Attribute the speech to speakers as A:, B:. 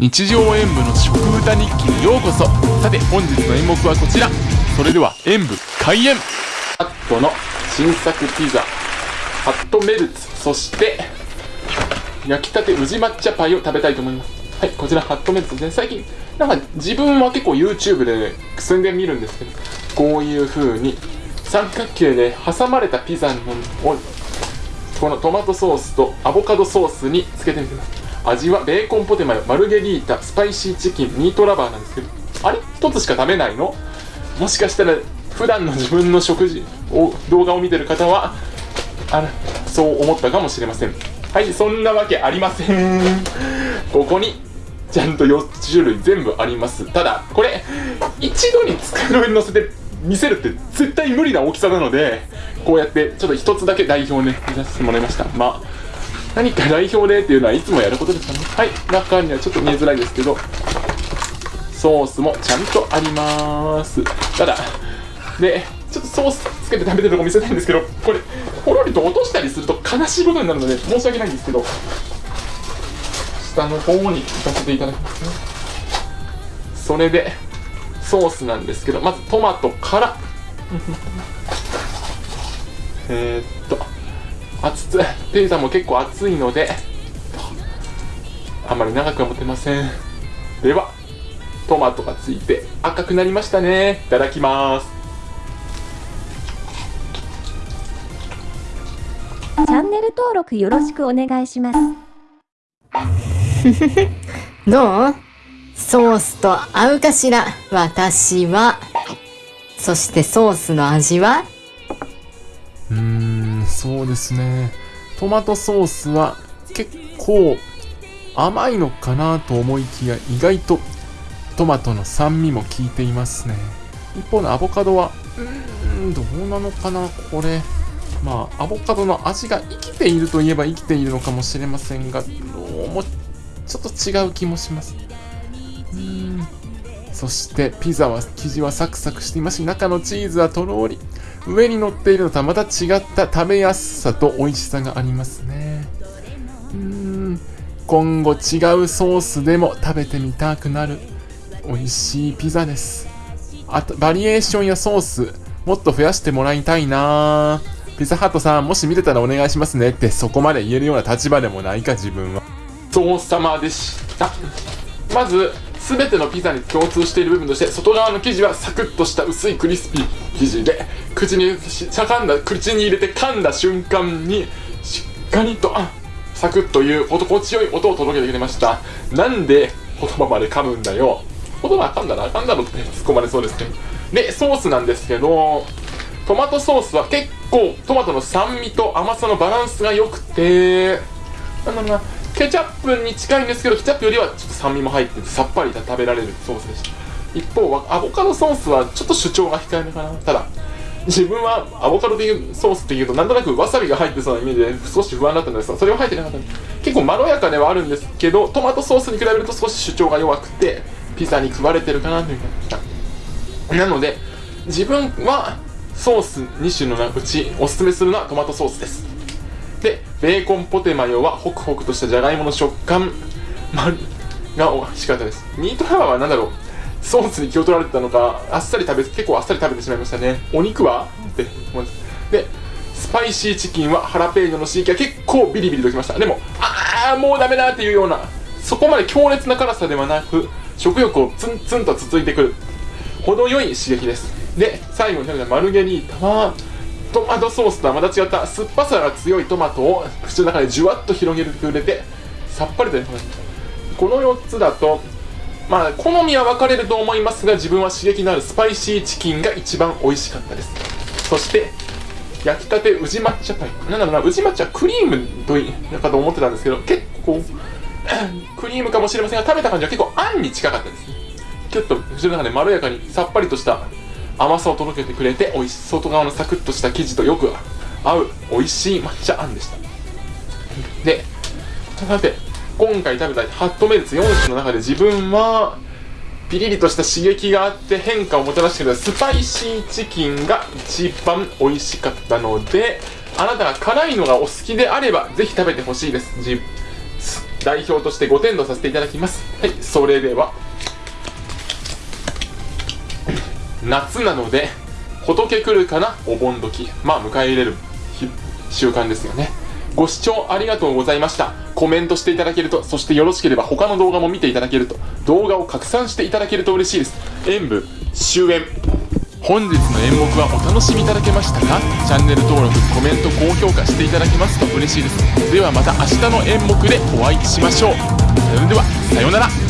A: 日常演舞の食歌日記にようこそ。さて本日の演目はこちら。それでは演舞開演。ハットの新作ピザ。ハットメルツ。そして焼きたて宇治抹茶パイを食べたいと思います。はいこちらハットメルツ。ですね最近なんか自分は結構 YouTube で宣伝見るんですけどこういう風に三角形で挟まれたピザをこのトマトソースとアボカドソースにつけてみてください。味はベーコンポテマヨマルゲリータスパイシーチキンミートラバーなんですけどあれ?一つしか食べないの?もしかしたら普段の自分の食事を動画を見てる方はあらそう思ったかもしれません。はいそんなわけありません。ここにちゃんと4種類全部あります。ただこれ一度に机の上に乗せて見せるって絶対無理な大きさなのでこうやってちょっと一つだけ代表ね見させてもらいました。まあ何か代表でっていうのはいつもやることですかね？はい中にはちょっと見えづらいですけどソースもちゃんとあります。ただでちょっとソースつけて食べてるとこ見せたいんですけどこれほろりと落としたりすると悲しいことになるので申し訳ないんですけど下の方に行かせていただきますね。それでソースなんですけどまずトマトから。えー、っと熱つピザも結構熱いのであまり長くは持てません。ではトマトがついて赤くなりましたね。いただきます。
B: チャンネル登録よろしくお願いします。
C: どう？ソースと合うかしら？私は。そしてソースの味は？
A: そうですね。トマトソースは結構甘いのかなと思いきや意外とトマトの酸味も効いていますね。一方のアボカドはうーんどうなのかなこれ。まあアボカドの味が生きているといえば生きているのかもしれませんがどうもちょっと違う気もします。うん。そしてピザは生地はサクサクしていますし中のチーズはとろり。上に乗っているのとはまた違った食べやすさと美味しさがありますね。うん。今後違うソースでも食べてみたくなる美味しいピザです。あとバリエーションやソースもっと増やしてもらいたいな。ピザハットさんもし見てたらお願いしますねってそこまで言えるような立場でもないか自分は。ごちそうさまでした。まず全てのピザに共通している部分として外側の生地はサクッとした薄いクリスピー生地で口にしゃかんだ口に入れて噛んだ瞬間にしっかりとサクッという心地よい音を届けてくれました。なんで言葉まで噛むんだよ言葉噛んだらあかんだろって突っ込まれそうですけどでソースなんですけどトマトソースは結構トマトの酸味と甘さのバランスが良くてなんだろうなケチャップに近いんですけどケチャップよりはちょっと酸味も入っててさっぱり食べられるソースでした。一方はアボカドソースはちょっと主張が控えめかな。ただ自分はアボカドでいうソースっていうとなんとなくわさびが入ってそうなイメージで少し不安だったんですがそれは入ってなかったんで結構まろやかではあるんですけどトマトソースに比べると少し主張が弱くてピザに食われてるかなという感じでした。なので自分はソース2種のうちおすすめするのはトマトソースです。でベーコンポテマヨはホクホクとしたじゃがいもの食感、ま、が美味しかったです。ミートラバーは何だろう。ソースに気を取られてたのかあっさり食べ結構あっさり食べてしまいましたね。お肉は？って。思いますでスパイシーチキンはハラペーニョの刺激が結構ビリビリときました。でもああもうダメだっていうようなそこまで強烈な辛さではなく食欲をツンツンとつついてくる。程よい刺激です。で最後に食べたマルゲリータはトマトソースとはまた違った酸っぱさが強いトマトを口の中でじゅわっと広げてくれてさっぱりとこの4つだとまあ好みは分かれると思いますが自分は刺激のあるスパイシーチキンが一番美味しかったです。そして焼きたて宇治抹茶パイ。なんだろうな宇治抹茶クリームといいかと思ってたんですけど結構 クリームかもしれませんが食べた感じは結構あんに近かったです。ねちょっと口の中でまろやかにさっぱりとした甘さを届けてくれて美味し外側のサクッとした生地とよく合う美味しい抹茶あんでした。でさて今回食べたハットメルツ4種の中で自分はピリリとした刺激があって変化をもたらしてくれたスパイシーチキンが一番美味しかったのであなたが辛いのがお好きであればぜひ食べてほしいです。代表として5点とさせていただきます。はいそれでは。夏なので仏来るかな？お盆時。まあ迎え入れる習慣ですよね。ご視聴ありがとうございました。コメントしていただけるとそしてよろしければ他の動画も見ていただけると動画を拡散していただけると嬉しいです。演舞終演。本日の演目はお楽しみいただけましたか？チャンネル登録コメント高評価していただけますと嬉しいです。ではまた明日の演目でお会いしましょう。それではさようなら。